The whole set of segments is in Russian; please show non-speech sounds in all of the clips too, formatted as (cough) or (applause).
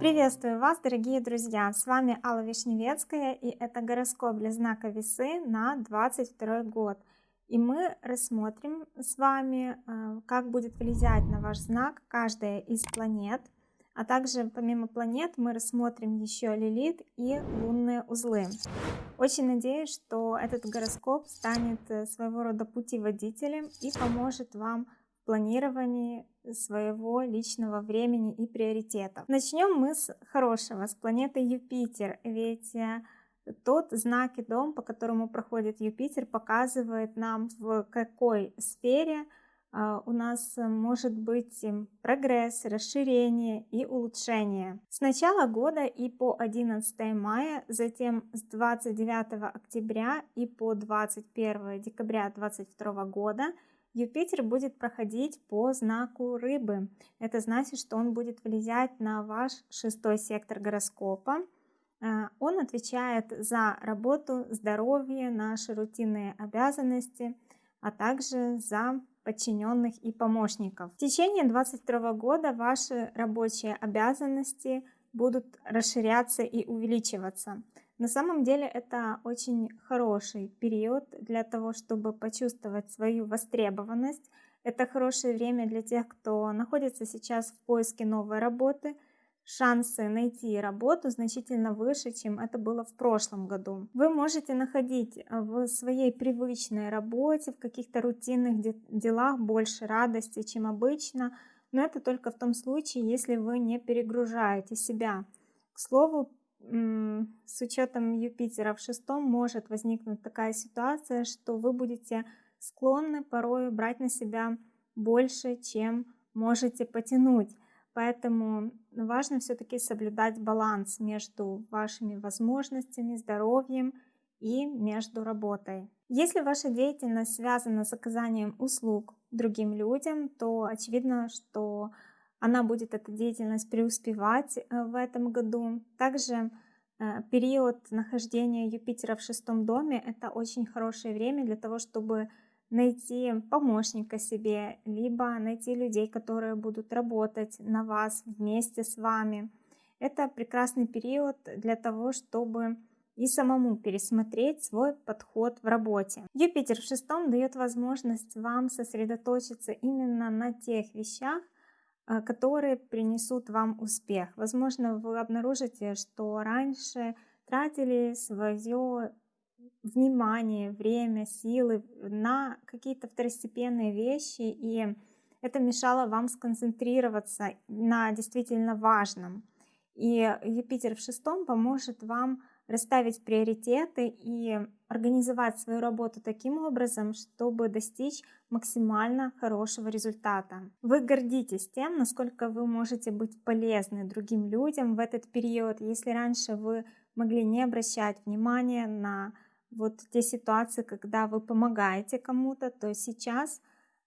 Приветствую вас, дорогие друзья! С вами Алла Вишневецкая и это гороскоп для знака Весы на 22 год. И мы рассмотрим с вами, э, как будет влиять на ваш знак каждая из планет. А также помимо планет мы рассмотрим еще Лилит и лунные узлы. Очень надеюсь, что этот гороскоп станет э, своего рода путеводителем и поможет вам планировании своего личного времени и приоритетов. Начнем мы с хорошего, с планеты Юпитер, ведь э, тот знак и дом, по которому проходит Юпитер, показывает нам, в какой сфере а, у нас может быть прогресс, расширение и улучшение. С начала года и по 11 мая, затем с 29 октября и по 21 декабря 2022 года Юпитер будет проходить по знаку рыбы. Это значит, что он будет влиять на ваш шестой сектор гороскопа. А, он отвечает за работу, здоровье, наши рутинные обязанности, а также за подчиненных и помощников. В течение 2022 года ваши рабочие обязанности будут расширяться и увеличиваться. На самом деле это очень хороший период для того, чтобы почувствовать свою востребованность. Это хорошее время для тех, кто находится сейчас в поиске новой работы – шансы найти работу значительно выше, чем это было в прошлом году. Вы можете находить э, в своей привычной работе, в каких-то рутинных делах больше радости, чем обычно, но это только в том случае, если вы не перегружаете себя. К слову, с учетом Юпитера в шестом может возникнуть такая ситуация, что вы будете склонны порой брать на себя больше, чем можете потянуть. Поэтому важно все-таки соблюдать баланс между вашими возможностями, здоровьем и между работой. Если ваша деятельность связана с оказанием услуг другим людям, то очевидно, что она будет эта деятельность преуспевать э, в этом году. Также э, период нахождения Юпитера в шестом доме – это очень хорошее время для того, чтобы найти помощника себе, либо найти людей, которые будут работать на вас вместе с вами. Это прекрасный период для того, чтобы и самому пересмотреть свой подход в работе. Юпитер в шестом дает возможность вам сосредоточиться именно на тех вещах, которые принесут вам успех. Возможно, вы обнаружите, что раньше тратили свое внимание, время, силы на какие-то второстепенные вещи, и это мешало вам сконцентрироваться на действительно важном. И Юпитер в шестом поможет вам расставить приоритеты и организовать свою работу таким образом, чтобы достичь максимально хорошего результата. Вы гордитесь тем, насколько вы можете быть полезны другим людям в этот период. Если раньше вы могли не обращать внимания на вот те ситуации, когда вы помогаете кому-то, то сейчас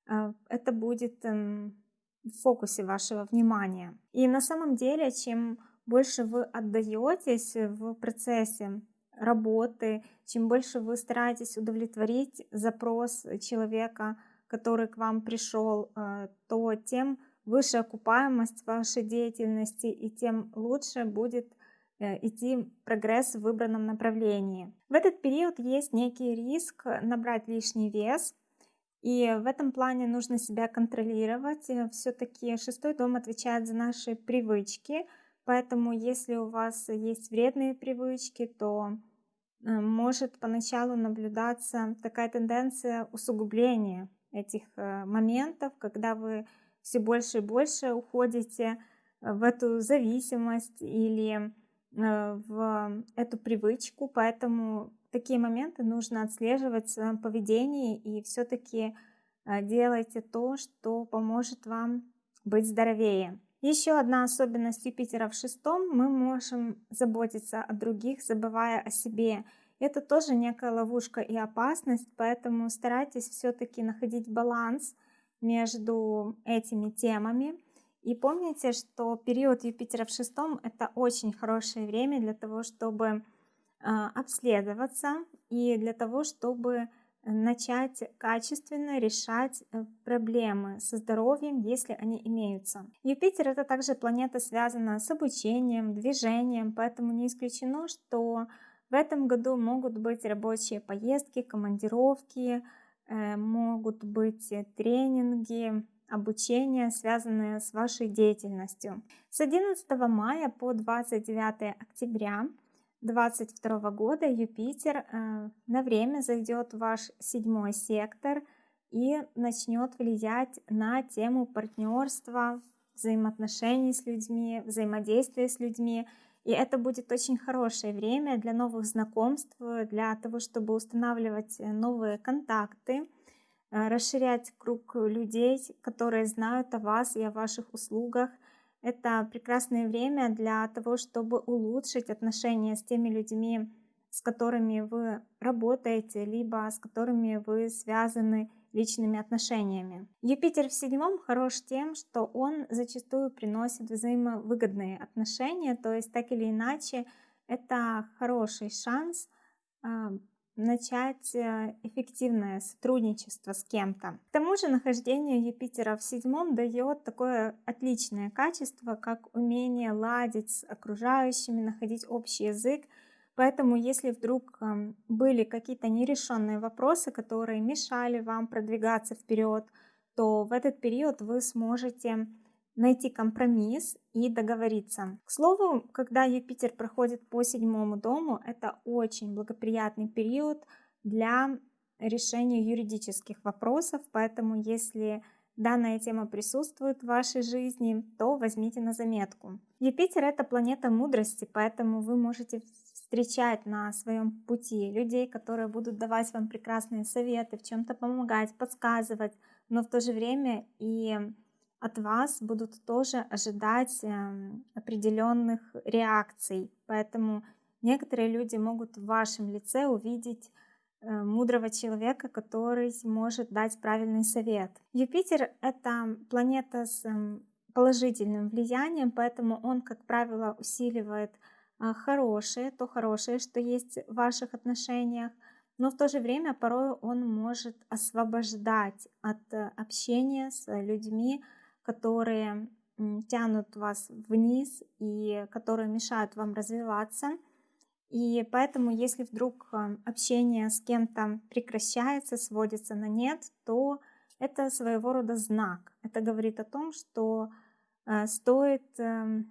э, это будет эм, в фокусе вашего внимания. И на самом деле, чем больше вы отдаетесь в процессе работы, чем больше вы стараетесь удовлетворить запрос человека, который к вам пришел, э, то тем выше окупаемость вашей деятельности и тем лучше будет Э, идти прогресс в выбранном направлении. В этот период есть некий риск набрать лишний вес, и в этом плане нужно себя контролировать. Все-таки шестой дом отвечает за наши привычки, поэтому если у вас есть вредные привычки, то э, может поначалу наблюдаться такая тенденция усугубления этих моментов, когда вы все больше и больше уходите в эту зависимость или Э, в эту привычку, поэтому такие моменты нужно отслеживать в своем поведении и все-таки э, делайте то, что поможет вам быть здоровее. Еще одна особенность Юпитера в шестом, мы можем заботиться о других, забывая о себе. Это тоже некая ловушка и опасность, поэтому старайтесь все-таки находить баланс между этими темами. И помните, что период Юпитера в шестом – это очень хорошее время для того, чтобы а, обследоваться и для того, чтобы начать качественно решать э, проблемы со здоровьем, если они имеются. Юпитер это также планета, связанная с обучением, движением, поэтому не исключено, что в этом году могут быть рабочие поездки, командировки, э, могут быть тренинги, обучение, связанные с вашей деятельностью. С 11 мая по 29 октября 2022 года Юпитер э, на время зайдет в ваш седьмой сектор и начнет влиять на тему партнерства, взаимоотношений с людьми, взаимодействия с людьми. И это будет очень хорошее время для новых знакомств, для того, чтобы устанавливать новые контакты, э, расширять круг людей, которые знают о вас и о ваших услугах – это прекрасное время для того, чтобы улучшить отношения с теми людьми, с которыми вы работаете, либо с которыми вы связаны личными отношениями. Юпитер в седьмом хорош тем, что он зачастую приносит взаимовыгодные отношения, то есть так или иначе это хороший шанс а, начать э, эффективное сотрудничество с кем-то. К тому же нахождение Юпитера в седьмом дает такое отличное качество, как умение ладить с окружающими, находить общий язык. Поэтому, если вдруг эм, были какие-то нерешенные вопросы, которые мешали вам продвигаться вперед, то в этот период вы сможете найти компромисс и договориться. К слову, когда Юпитер проходит по седьмому дому, это очень благоприятный период для решения юридических вопросов, поэтому если данная тема присутствует в вашей жизни, то возьмите на заметку. Юпитер это планета мудрости, поэтому вы можете встречать на своем пути людей, которые будут давать вам прекрасные советы, в чем-то помогать, подсказывать, но в то же время и от вас будут тоже ожидать эм, определенных реакций. Поэтому некоторые люди могут в вашем лице увидеть э, мудрого человека, который может дать правильный совет. Юпитер — это планета с эм, положительным влиянием, поэтому он, как правило, усиливает э, хорошее, то хорошее, что есть в ваших отношениях, но в то же время порой он может освобождать от э, общения с людьми, которые тянут вас вниз и которые мешают вам развиваться. И поэтому, если вдруг а, общение с кем-то прекращается, сводится на нет, то это своего рода знак. Это говорит о том, что а, стоит, эм,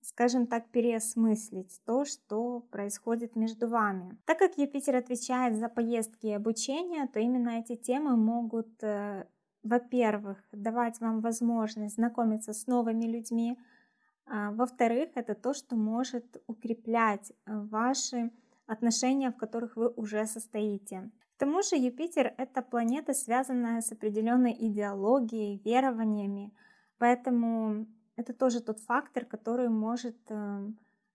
скажем так, переосмыслить то, что происходит между вами. Так как Юпитер отвечает за поездки и обучение, то именно эти темы могут э, во-первых, давать вам возможность знакомиться с новыми людьми. А, во-вторых, это то, что может укреплять э, ваши отношения, в которых вы уже состоите. К тому же Юпитер — это планета, связанная с определенной идеологией, верованиями, поэтому это тоже тот фактор, который может э,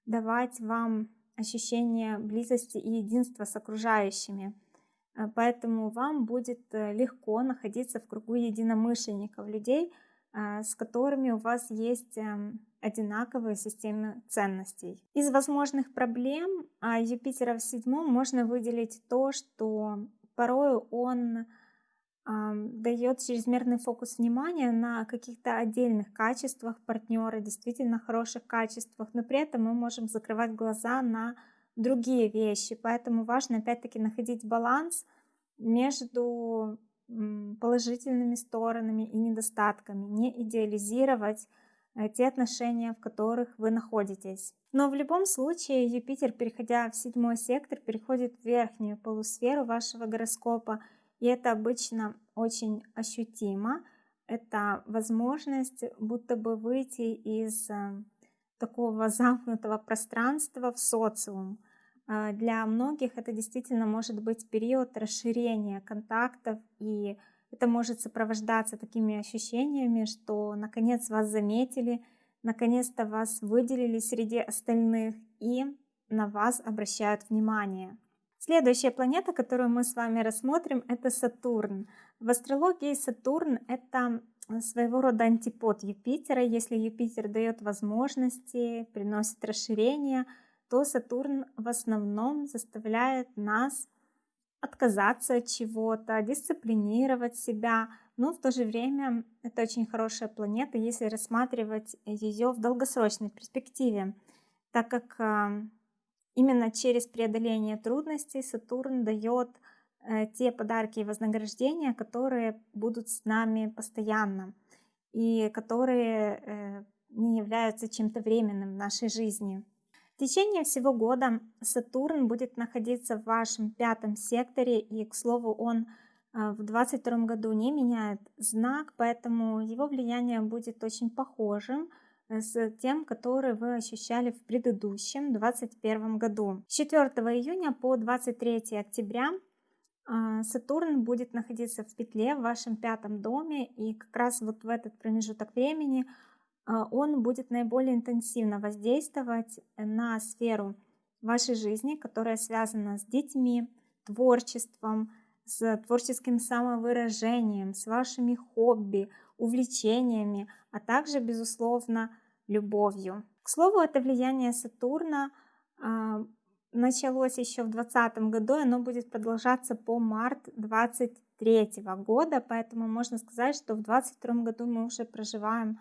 давать вам ощущение близости и единства с окружающими. Э, поэтому вам будет э, легко находиться в кругу единомышленников, людей, э, с которыми у вас есть эм, одинаковые системы ценностей. Из возможных проблем а, Юпитера в седьмом можно выделить то, что порой он дает чрезмерный фокус внимания на каких-то отдельных качествах партнера, действительно хороших качествах, но при этом мы можем закрывать глаза на другие вещи. Поэтому важно опять-таки находить баланс между положительными сторонами и недостатками, не идеализировать э, те отношения, в которых вы находитесь. Но в любом случае Юпитер, переходя в седьмой сектор, переходит в верхнюю полусферу вашего гороскопа, и это обычно очень ощутимо. Это возможность будто бы выйти из э, такого замкнутого пространства в социум. А, для многих это действительно может быть период расширения контактов, и это может сопровождаться такими ощущениями, что наконец вас заметили, наконец-то вас выделили среди остальных и на вас обращают внимание. Следующая планета, которую мы с вами рассмотрим, это Сатурн. В астрологии Сатурн — это своего рода антипод Юпитера. Если Юпитер дает возможности, приносит расширение, то Сатурн в основном заставляет нас отказаться от чего-то, дисциплинировать себя, но в то же время это очень хорошая планета, если рассматривать ее в долгосрочной перспективе, так как именно через преодоление трудностей Сатурн дает э, те подарки и вознаграждения, которые будут с нами постоянно и которые э, не являются чем-то временным в нашей жизни. В течение всего года Сатурн будет находиться в вашем пятом секторе, и, к слову, он а, в 2022 году не меняет знак, поэтому его влияние будет очень похожим э, с тем, который вы ощущали в предыдущем 2021 году. С 4 июня по 23 октября а, Сатурн будет находиться в петле в вашем пятом доме, и как раз вот в этот промежуток времени а, он будет наиболее интенсивно воздействовать на сферу вашей жизни, которая связана с детьми, творчеством, с творческим самовыражением, с вашими хобби, увлечениями, а также, безусловно, любовью. К слову, это влияние Сатурна э, началось еще в 2020 году, оно будет продолжаться по март 2023 года, поэтому можно сказать, что в 2022 году мы уже проживаем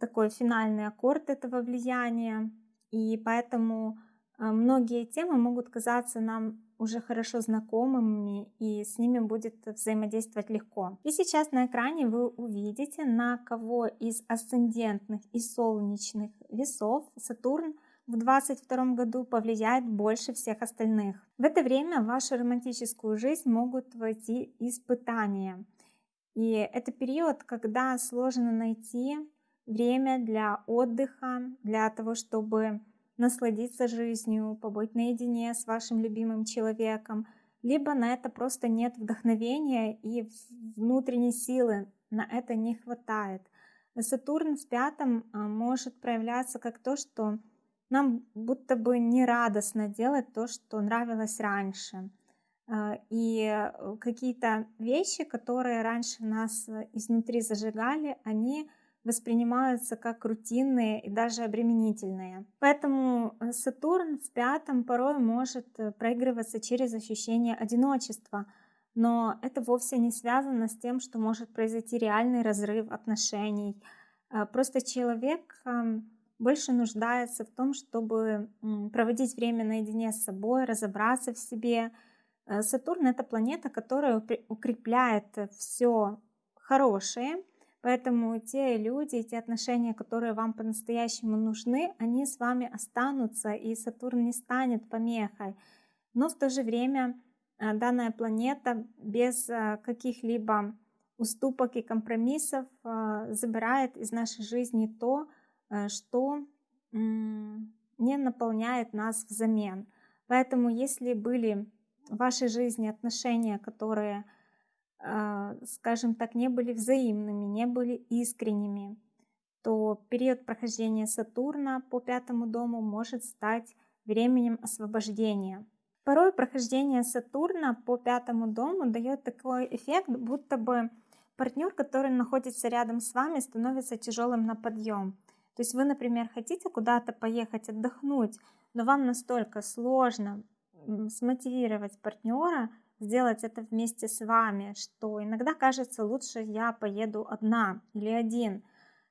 такой финальный аккорд этого влияния, и поэтому а, многие темы могут казаться нам уже хорошо знакомыми, и с ними будет взаимодействовать легко. И сейчас на экране вы увидите, на кого из асцендентных и солнечных весов Сатурн в 2022 году повлияет больше всех остальных. В это время в вашу романтическую жизнь могут войти испытания – и это период, когда сложно найти время для отдыха, для того, чтобы насладиться жизнью, побыть наедине с вашим любимым человеком, либо на это просто нет вдохновения и внутренней силы, на это не хватает. Сатурн в пятом а, может проявляться как то, что нам будто бы не радостно делать то, что нравилось раньше. А, и э, какие-то вещи, которые раньше нас э, изнутри зажигали, они воспринимаются как рутинные и даже обременительные. Поэтому э, Сатурн в пятом порой может проигрываться через ощущение одиночества, но это вовсе не связано с тем, что может произойти реальный разрыв отношений. А, просто человек больше нуждается в том, чтобы проводить время наедине с собой, разобраться в себе, Э, Сатурн это планета, которая укрепляет все хорошее, поэтому те люди, те отношения, которые вам по-настоящему нужны, они с вами останутся, и Сатурн не станет помехой. Но в то же время э, данная планета без э, каких-либо уступок и компромиссов забирает из нашей жизни то, что не наполняет нас взамен. Поэтому если были в вашей жизни отношения, которые, а, скажем так, не были взаимными, не были искренними, то период прохождения Сатурна по пятому дому может стать временем освобождения. Порой прохождение Сатурна по пятому дому дает такой эффект, будто бы партнер, который находится рядом с вами, становится тяжелым на подъем. То есть вы, например, хотите куда-то поехать отдохнуть, но вам настолько сложно смотивировать партнера сделать это вместе с вами, что иногда кажется лучше я поеду одна или один.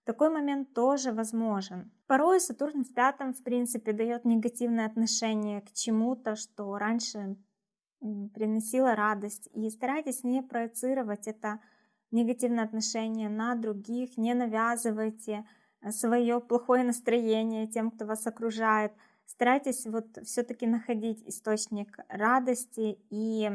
Такой момент тоже возможен. Порой Сатурн в пятом, в принципе, дает негативное отношение к чему-то, что раньше приносило радость. И старайтесь не проецировать это негативное отношение на других, не навязывайте э, свое плохое настроение тем, кто вас окружает – старайтесь вот все-таки находить источник радости и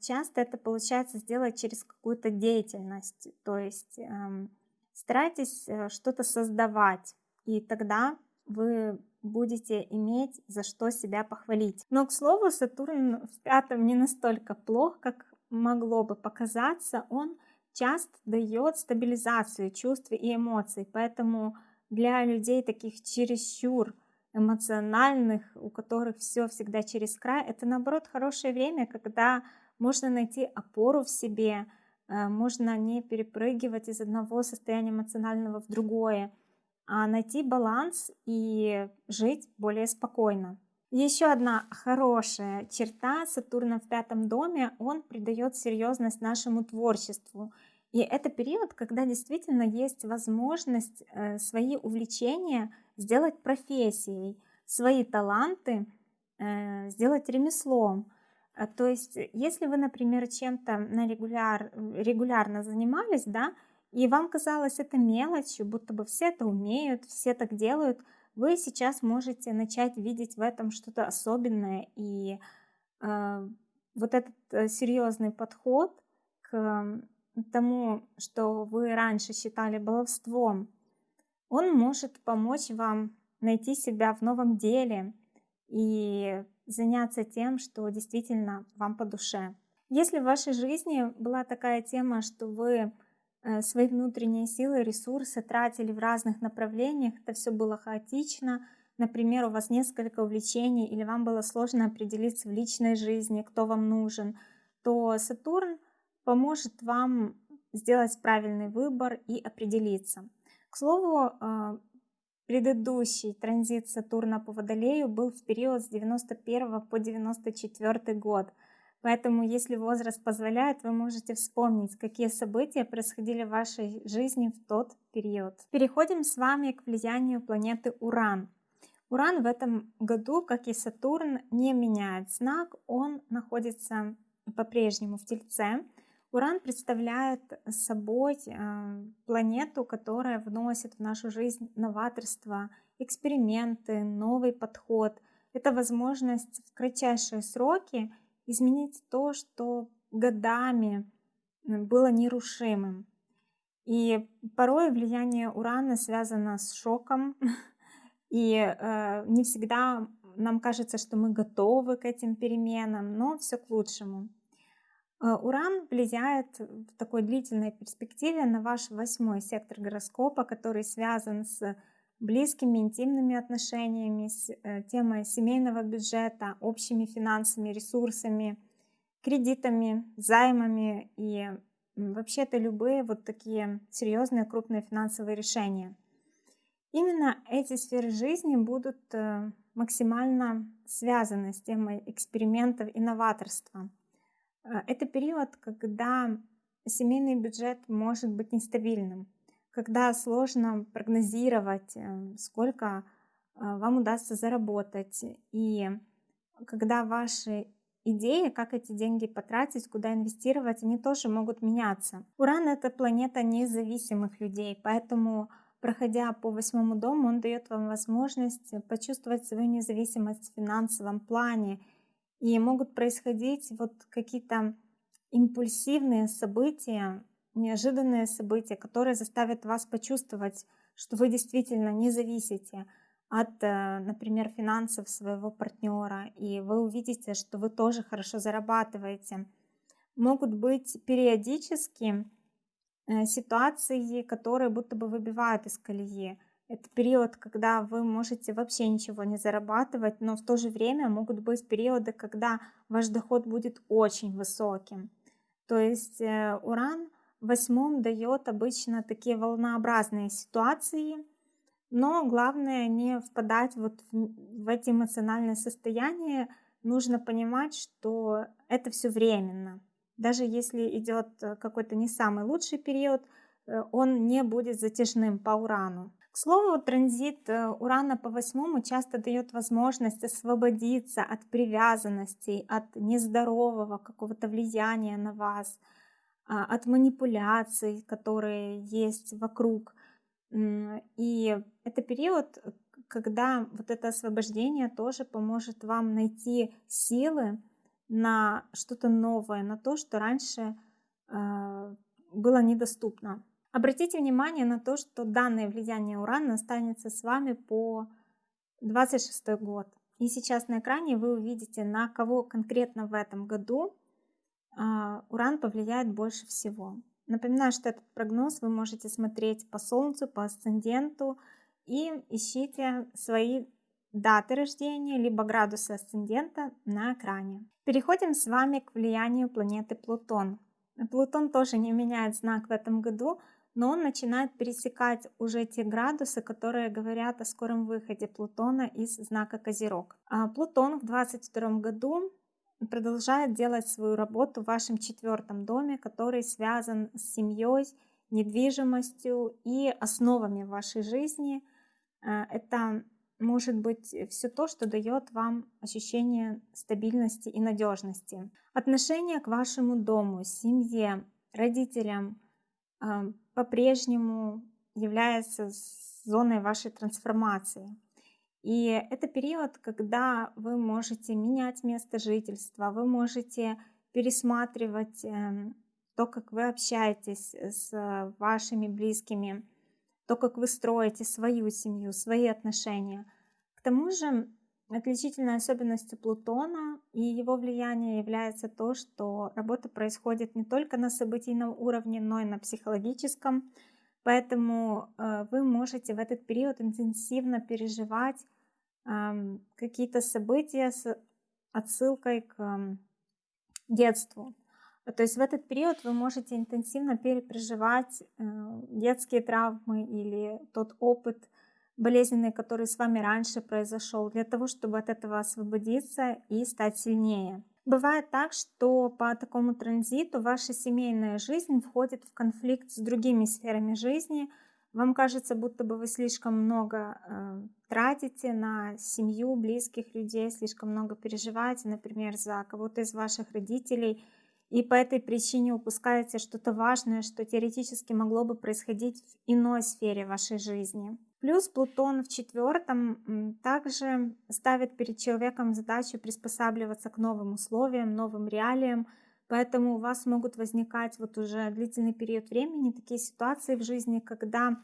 часто это получается сделать через какую-то деятельность, то есть э, старайтесь э, что-то создавать, и тогда вы будете иметь за что себя похвалить. Но, к слову, Сатурн в пятом не настолько плох, как могло бы показаться. Он часто дает стабилизацию чувств и эмоций, поэтому для людей таких чересчур эмоциональных, у которых все всегда через край, это наоборот хорошее время, когда можно найти опору в себе, э, можно не перепрыгивать из одного состояния эмоционального в другое, а найти баланс и жить более спокойно. Еще одна хорошая черта Сатурна в пятом доме, он придает серьезность нашему творчеству. И это период, когда действительно есть возможность э, свои увлечения сделать профессией, свои таланты э, сделать ремеслом. А, то есть, если вы, например, чем-то на регуляр, регулярно занимались, да, и вам казалось это мелочью, будто бы все это умеют, все так делают, вы сейчас можете начать видеть в этом что-то особенное. И э, вот этот э, серьезный подход к тому, что вы раньше считали баловством, он может помочь вам найти себя в новом деле и заняться тем, что действительно вам по душе. Если в вашей жизни была такая тема, что вы э, свои внутренние силы, ресурсы тратили в разных направлениях, это все было хаотично, например, у вас несколько увлечений или вам было сложно определиться в личной жизни, кто вам нужен, то Сатурн поможет вам сделать правильный выбор и определиться. К слову, э, предыдущий транзит Сатурна по Водолею был в период с 91 по 94 год. Поэтому, если возраст позволяет, вы можете вспомнить, какие события происходили в вашей жизни в тот период. Переходим с вами к влиянию планеты Уран. Уран в этом году, как и Сатурн, не меняет знак, он находится по-прежнему в Тельце. Уран представляет собой э, планету, которая вносит в нашу жизнь новаторство, эксперименты, новый подход. Это возможность в кратчайшие сроки изменить то, что годами было нерушимым. И порой влияние Урана связано с шоком, (laughs) и э, не всегда нам кажется, что мы готовы к этим переменам, но все к лучшему. Э, Уран влияет в такой длительной перспективе на ваш восьмой сектор гороскопа, который связан с близкими, интимными отношениями, с э, темой семейного бюджета, общими финансами, ресурсами, кредитами, займами и вообще-то любые вот такие серьезные крупные финансовые решения. Именно эти сферы жизни будут э, максимально связаны с темой экспериментов и новаторства. А, это период, когда семейный бюджет может быть нестабильным, когда сложно прогнозировать, э, сколько а, вам удастся заработать, и когда ваши идеи, как эти деньги потратить, куда инвестировать, они тоже могут меняться. Уран — это планета независимых людей, поэтому, проходя по восьмому дому, он дает вам возможность почувствовать свою независимость в финансовом плане — и могут происходить вот какие-то импульсивные события, неожиданные события, которые заставят вас почувствовать, что вы действительно не зависите от, э, например, финансов своего партнера, и вы увидите, что вы тоже хорошо зарабатываете. Могут быть периодически э, ситуации, которые будто бы выбивают из колеи. Это период, когда вы можете вообще ничего не зарабатывать, но в то же время могут быть периоды, когда ваш доход будет очень высоким. То есть э, уран в восьмом дает обычно такие волнообразные ситуации, но главное не впадать вот в эти эмоциональные состояния. Нужно понимать, что это все временно. Даже если идет э, какой-то не самый лучший период, э, он не будет затяжным по урану. К слову, транзит э, Урана по восьмому часто дает возможность освободиться от привязанностей, от нездорового какого-то влияния на вас, а, от манипуляций, которые есть вокруг. И это период, когда вот это освобождение тоже поможет вам найти силы на что-то новое, на то, что раньше а, было недоступно. Обратите внимание на то, что данное влияние Урана останется с вами по 26 год. И сейчас на экране вы увидите, на кого конкретно в этом году а, Уран повлияет больше всего. Напоминаю, что этот прогноз вы можете смотреть по Солнцу, по асценденту и ищите свои даты рождения, либо градусы асцендента на экране. Переходим с вами к влиянию планеты Плутон. Плутон тоже не меняет знак в этом году, но он начинает пересекать уже те градусы, которые говорят о скором выходе Плутона из знака Козерог. А Плутон в 22 году продолжает делать свою работу в вашем четвертом доме, который связан с семьей, недвижимостью и основами вашей жизни. А, это может быть все то, что дает вам ощущение стабильности и надежности. Отношение к вашему дому, семье, родителям а, по-прежнему является зоной вашей трансформации. И это период, когда вы можете менять место жительства, вы можете пересматривать эм, то, как вы общаетесь с вашими близкими, то, как вы строите свою семью, свои отношения. К тому же отличительной особенностью Плутона и его влияния является то, что работа происходит не только на событийном уровне, но и на психологическом. Поэтому э, вы можете в этот период интенсивно переживать какие-то события с отсылкой к детству. То есть в этот период вы можете интенсивно перепроживать э, детские травмы или тот опыт болезненный, который с вами раньше произошел, для того, чтобы от этого освободиться и стать сильнее. Бывает так, что по такому транзиту ваша семейная жизнь входит в конфликт с другими сферами жизни. Вам кажется, будто бы вы слишком много э, тратите на семью, близких людей, слишком много переживаете, например, за кого-то из ваших родителей – и по этой причине упускаете что-то важное, что теоретически могло бы происходить в иной сфере вашей жизни. Плюс Плутон в четвертом также ставит перед человеком задачу приспосабливаться к новым условиям, новым реалиям, поэтому у вас могут возникать вот уже длительный период времени такие ситуации в жизни, когда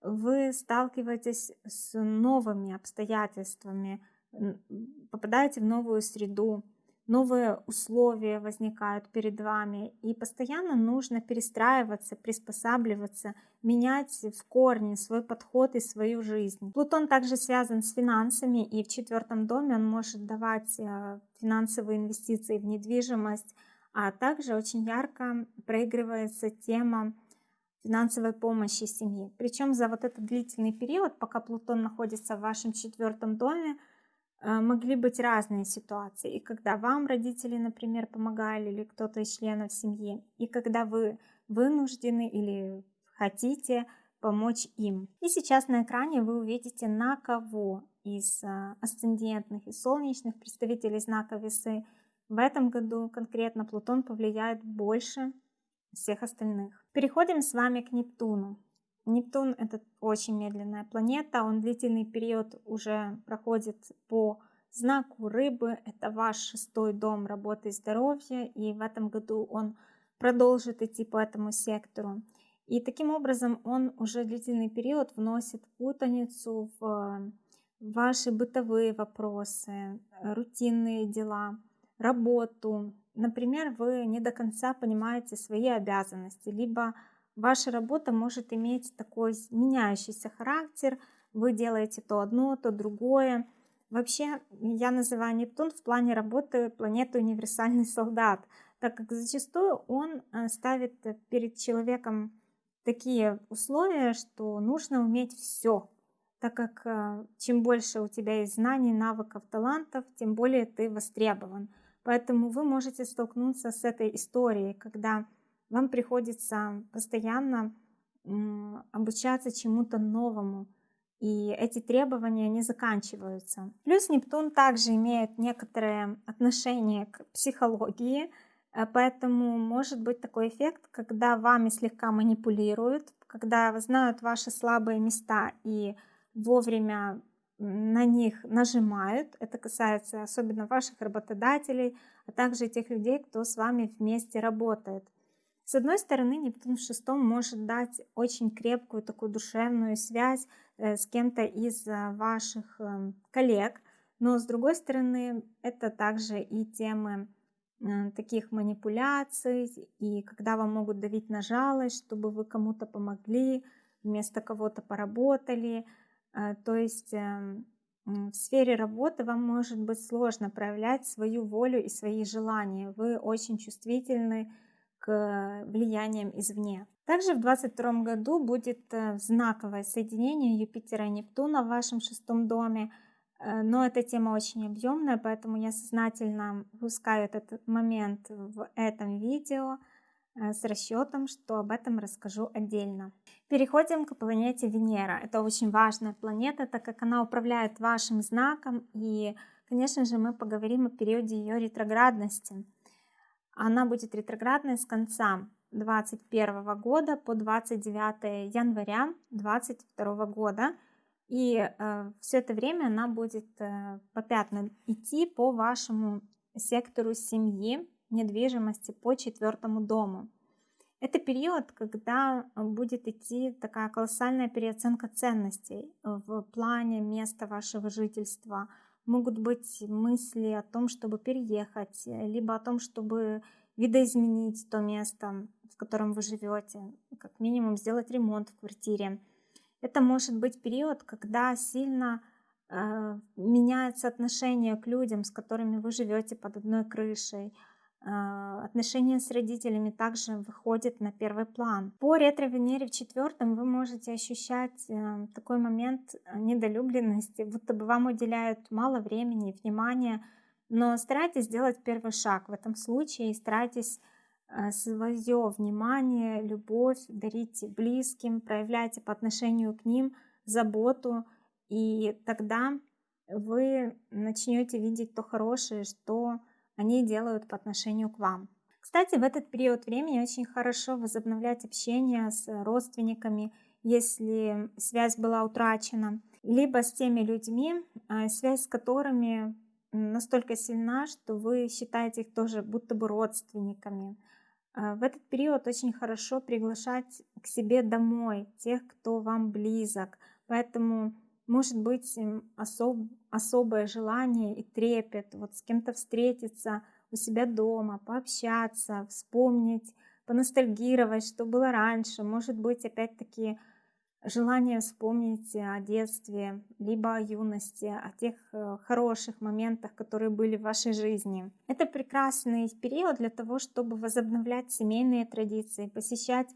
вы сталкиваетесь с новыми обстоятельствами, попадаете в новую среду, новые условия возникают перед вами, и постоянно нужно перестраиваться, приспосабливаться, менять в корне свой подход и свою жизнь. Плутон также связан с финансами, и в четвертом доме он может давать э, финансовые инвестиции в недвижимость, а также очень ярко проигрывается тема финансовой помощи семьи. Причем за вот этот длительный период, пока Плутон находится в вашем четвертом доме, могли быть разные ситуации. И когда вам родители, например, помогали, или кто-то из членов семьи, и когда вы вынуждены или хотите помочь им. И сейчас на экране вы увидите, на кого из э, асцендентных и солнечных представителей знака весы в этом году конкретно Плутон повлияет больше всех остальных. Переходим с вами к Нептуну. Нептун это очень медленная планета, он длительный период уже проходит по знаку рыбы, это ваш шестой дом работы и здоровья, и в этом году он продолжит идти по этому сектору. И таким образом он уже длительный период вносит путаницу в ваши бытовые вопросы, рутинные дела, работу. Например, вы не до конца понимаете свои обязанности, либо Ваша работа может иметь такой меняющийся характер. Вы делаете то одно, то другое. Вообще, я называю Нептун в плане работы планету универсальный (laughs) солдат, так как зачастую он э, ставит перед человеком такие условия, что нужно уметь все, так как э, чем больше у тебя есть знаний, навыков, талантов, тем более ты востребован. Поэтому вы можете столкнуться с этой историей, когда вам приходится постоянно обучаться чему-то новому, и эти требования не заканчиваются. Плюс Нептун также имеет некоторое отношение к психологии, э, поэтому может быть такой эффект, когда вами слегка манипулируют, когда знают ваши слабые места и вовремя на них нажимают. Это касается особенно ваших работодателей, а также тех людей, кто с вами вместе работает. С одной стороны, Нептун в шестом может дать очень крепкую такую душевную связь э, с кем-то из э, ваших эм, коллег, но с другой стороны, это также и темы э, таких манипуляций, и когда вам могут давить на жалость, чтобы вы кому-то помогли, вместо кого-то поработали. То есть эм, в сфере работы вам может быть сложно проявлять свою волю и свои желания. Вы очень чувствительны к влияниям извне. Также в 2022 году будет э, знаковое соединение Юпитера и Нептуна в вашем шестом доме. Э, но эта тема очень объемная, поэтому я сознательно выпускаю этот момент в этом видео э, с расчетом, что об этом расскажу отдельно. Переходим к планете Венера. Это очень важная планета, так как она управляет вашим знаком. И, конечно же, мы поговорим о периоде ее ретроградности. Она будет ретроградной с конца 2021 года по 29 января 2022 года. И э, все это время она будет э, попятно идти по вашему сектору семьи, недвижимости, по четвертому дому. Это период, когда будет идти такая колоссальная переоценка ценностей в плане места вашего жительства. Могут быть мысли о том, чтобы переехать, либо о том, чтобы видоизменить то место, в котором вы живете, как минимум сделать ремонт в квартире. Это может быть период, когда сильно э, меняется отношение к людям, с которыми вы живете под одной крышей. Э, отношения с родителями также выходят на первый план. По ретро-венере в четвертом вы можете ощущать э, такой момент недолюбленности, будто бы вам уделяют мало времени и внимания, но старайтесь сделать первый шаг в этом случае и старайтесь э, свое внимание, любовь дарите близким, проявляйте по отношению к ним заботу, и тогда вы начнете видеть то хорошее, что они делают по отношению к вам. Кстати, в этот период времени очень хорошо возобновлять общение с родственниками, если связь была утрачена, либо с теми людьми, э, связь с которыми настолько сильна, что вы считаете их тоже будто бы родственниками. А, в этот период очень хорошо приглашать к себе домой тех, кто вам близок. Поэтому может быть особ, особое желание и трепет вот с кем-то встретиться у себя дома, пообщаться, вспомнить, поностальгировать, что было раньше. Может быть, опять-таки, желание вспомнить о детстве, либо о юности, о тех э, хороших моментах, которые были в вашей жизни. Это прекрасный период для того, чтобы возобновлять семейные традиции, посещать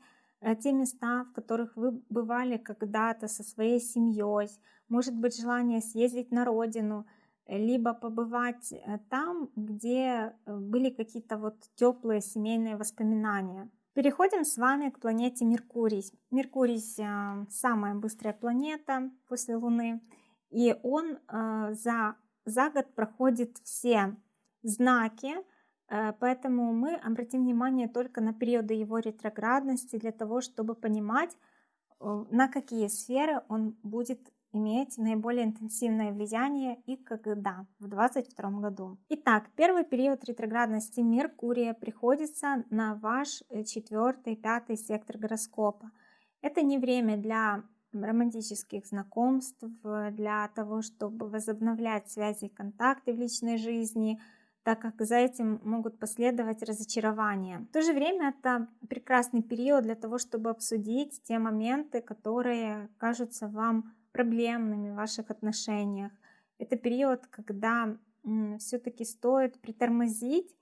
те места, в которых вы бывали когда-то со своей семьей, может быть желание съездить на родину, либо побывать э, там, где были какие-то вот теплые семейные воспоминания. Переходим с вами к планете Меркурий. Меркурий самая быстрая планета после Луны, и он за, за год проходит все знаки, поэтому мы обратим внимание только на периоды его ретроградности для того, чтобы понимать, на какие сферы он будет иметь наиболее интенсивное влияние и когда в 2022 году. Итак, первый период ретроградности Меркурия приходится на ваш э, четвертый, пятый сектор гороскопа. Это не время для романтических знакомств, для того, чтобы возобновлять связи и контакты в личной жизни, так как за этим могут последовать разочарования. В то же время это прекрасный период для того, чтобы обсудить те моменты, которые кажутся вам проблемными в ваших отношениях. Это период, когда все-таки стоит притормозить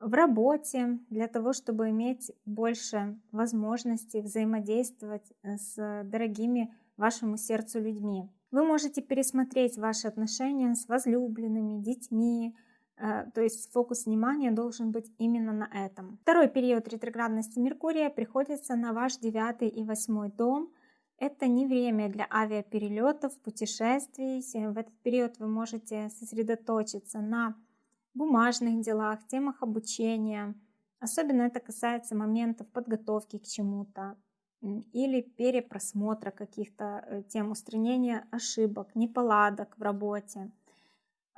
в работе для того, чтобы иметь больше возможностей взаимодействовать э, с дорогими вашему сердцу людьми. Вы можете пересмотреть ваши отношения с возлюбленными, детьми, то есть фокус внимания должен быть именно на этом. Второй период ретроградности Меркурия приходится на ваш девятый и восьмой дом. Это не время для авиаперелетов, путешествий. В этот период вы можете сосредоточиться на бумажных делах, темах обучения. Особенно это касается моментов подготовки к чему-то или перепросмотра каких-то э, тем устранения ошибок, неполадок в работе.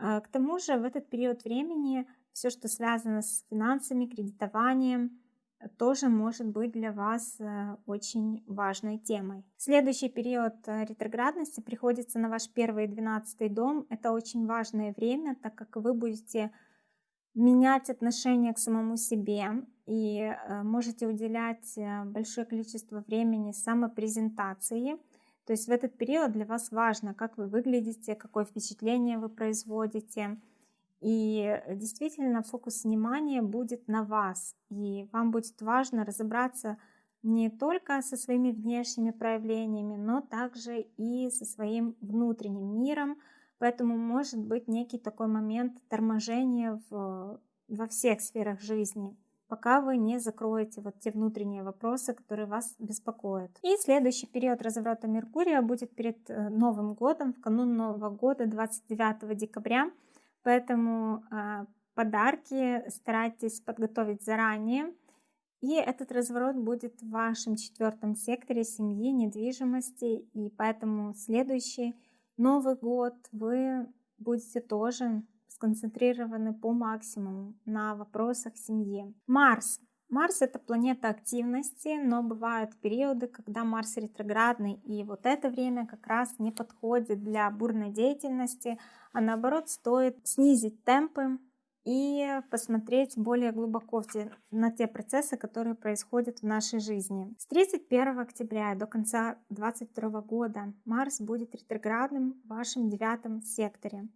А, к тому же в этот период времени все, что связано с финансами, кредитованием, тоже может быть для вас э, очень важной темой. Следующий период э, ретроградности приходится на ваш первый и двенадцатый дом. Это очень важное время, так как вы будете менять отношение к самому себе и э, можете уделять большое количество времени самопрезентации. То есть в этот период для вас важно, как вы выглядите, какое впечатление вы производите – и действительно фокус внимания будет на вас. И вам будет важно разобраться не только со своими внешними проявлениями, но также и со своим внутренним миром. Поэтому может быть некий такой момент торможения в, во всех сферах жизни пока вы не закроете вот те внутренние вопросы, которые вас беспокоят. И следующий период разворота Меркурия будет перед э, Новым годом, в канун Нового года, 29 декабря. Поэтому э, подарки старайтесь подготовить заранее. И этот разворот будет в вашем четвертом секторе семьи, недвижимости. И поэтому следующий Новый год вы будете тоже сконцентрированы по максимуму на вопросах семьи. Марс. Марс это планета активности, но бывают периоды, когда Марс ретроградный, и вот это время как раз не подходит для бурной деятельности, а наоборот стоит снизить темпы и посмотреть более глубоко те, на те процессы, которые происходят в нашей жизни. С 31 октября до конца 2022 года Марс будет ретроградным в вашем девятом секторе.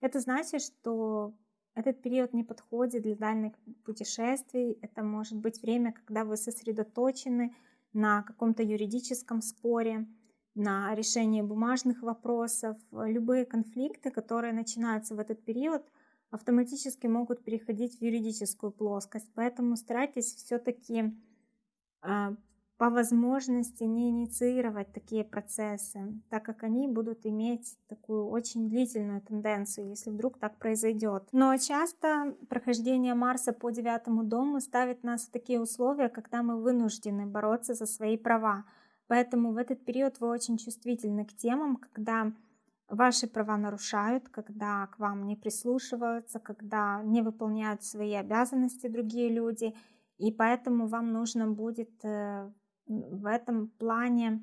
Это значит, что этот период не подходит для дальних путешествий. Это может быть время, когда вы сосредоточены на каком-то юридическом споре, на решении бумажных вопросов. Любые конфликты, которые начинаются в этот период, автоматически могут переходить в юридическую плоскость. Поэтому старайтесь все-таки а, по возможности не инициировать такие процессы, так как они будут иметь такую очень длительную тенденцию, если вдруг так произойдет. Но часто прохождение Марса по девятому дому ставит нас в такие условия, когда мы вынуждены бороться за свои права. Поэтому в этот период вы очень чувствительны к темам, когда ваши права нарушают, когда к вам не прислушиваются, когда не выполняют свои обязанности другие люди. И поэтому вам нужно будет э, в этом плане,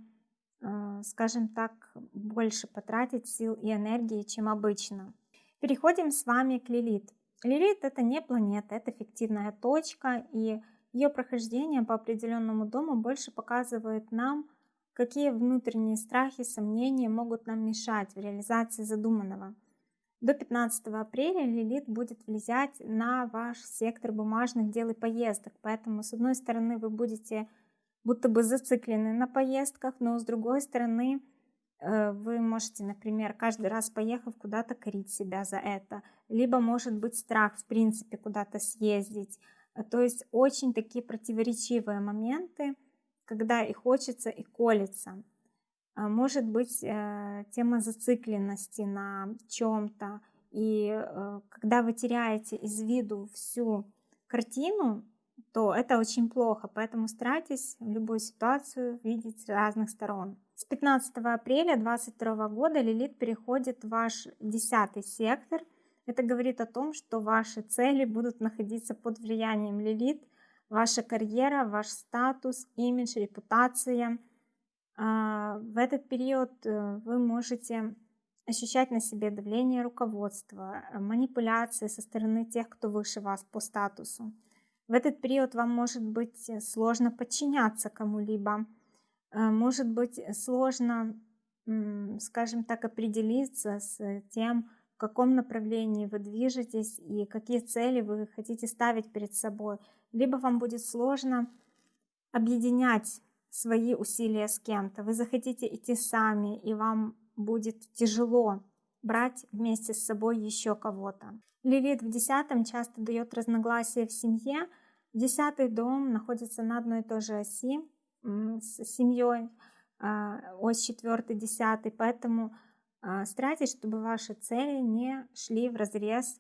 э, скажем так, больше потратить сил и энергии, чем обычно. Переходим с вами к Лилит. Лилит это не планета, это фиктивная точка, и ее прохождение по определенному дому больше показывает нам, какие внутренние страхи, сомнения могут нам мешать в реализации задуманного. До 15 апреля Лилит будет влиять на ваш сектор бумажных дел и поездок, поэтому с одной стороны вы будете будто бы зациклены на поездках, но с другой стороны, э, вы можете, например, каждый раз поехав куда-то корить себя за это, либо может быть страх в принципе куда-то съездить. Э, то есть очень такие противоречивые моменты, когда и хочется, и колется. А может быть э, тема зацикленности на чем-то, и когда вы теряете из виду всю картину, то это очень плохо, поэтому старайтесь в любую ситуацию видеть с разных сторон. С 15 апреля 2022 года Лилит переходит в ваш десятый сектор. Это говорит о том, что ваши цели будут находиться под влиянием Лилит, ваша карьера, ваш статус, имидж, репутация. А, в этот период э, вы можете ощущать на себе давление руководства, манипуляции со стороны тех, кто выше вас по статусу. В этот период вам может быть э, сложно подчиняться кому-либо, э, может быть сложно, скажем так, определиться с тем, в каком направлении вы движетесь и какие цели вы хотите ставить перед собой. Либо вам будет сложно объединять свои усилия с кем-то. Вы захотите идти сами, и вам будет тяжело брать вместе с собой еще кого-то. Лилит в десятом часто дает разногласия в семье. Десятый дом находится на одной и той же оси с семьей, а, ось четвертый, десятый, поэтому а, старайтесь, чтобы ваши цели не шли в разрез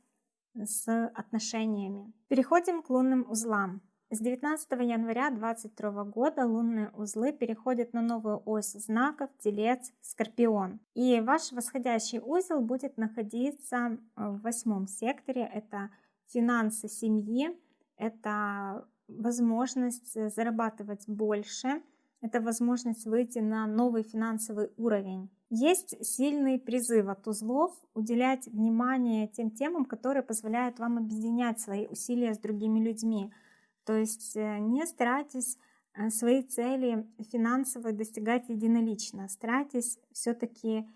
с отношениями. Переходим к лунным узлам. С 19 января 2022 года лунные узлы переходят на новую ось знаков Телец, Скорпион. И ваш восходящий узел будет находиться в восьмом секторе. Это финансы семьи, это возможность зарабатывать больше, это возможность выйти на новый финансовый уровень. Есть сильный призыв от узлов уделять внимание тем темам, которые позволяют вам объединять свои усилия с другими людьми – то есть э, не старайтесь э, свои цели финансовые достигать единолично. Старайтесь все-таки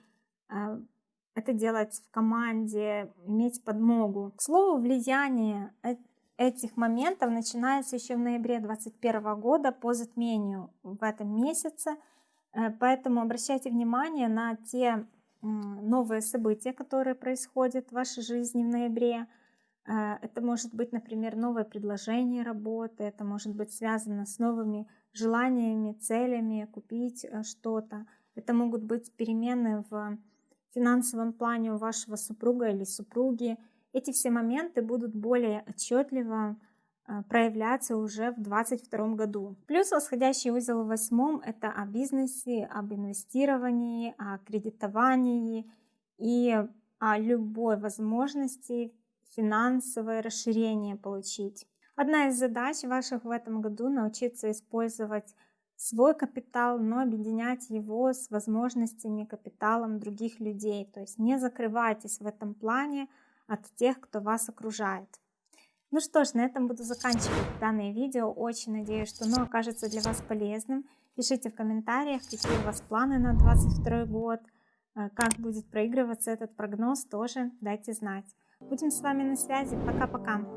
э, это делать в команде, иметь подмогу. К слову, влияние этих моментов начинается еще в ноябре 2021 года по затмению в этом месяце. Э, поэтому обращайте внимание на те новые события, которые происходят в вашей жизни в ноябре. Э, это может быть, например, новое предложение работы, это может быть связано с новыми желаниями, целями, купить э, что-то. Это могут быть перемены в финансовом плане у вашего супруга или супруги. Эти все моменты будут более отчетливо э, проявляться уже в 2022 году. Плюс восходящий узел в восьмом – это о бизнесе, об инвестировании, о кредитовании и о любой возможности финансовое расширение получить. Одна из задач ваших в этом году – научиться использовать свой капитал, но объединять его с возможностями, капиталом других людей. То есть не закрывайтесь в этом плане от тех, кто вас окружает. Ну что ж, на этом буду заканчивать данное видео. Очень надеюсь, что оно окажется для вас полезным. Пишите в комментариях, какие у вас планы на 2022 год, э, как будет проигрываться этот прогноз, тоже дайте знать. Будем с вами на связи. Пока-пока.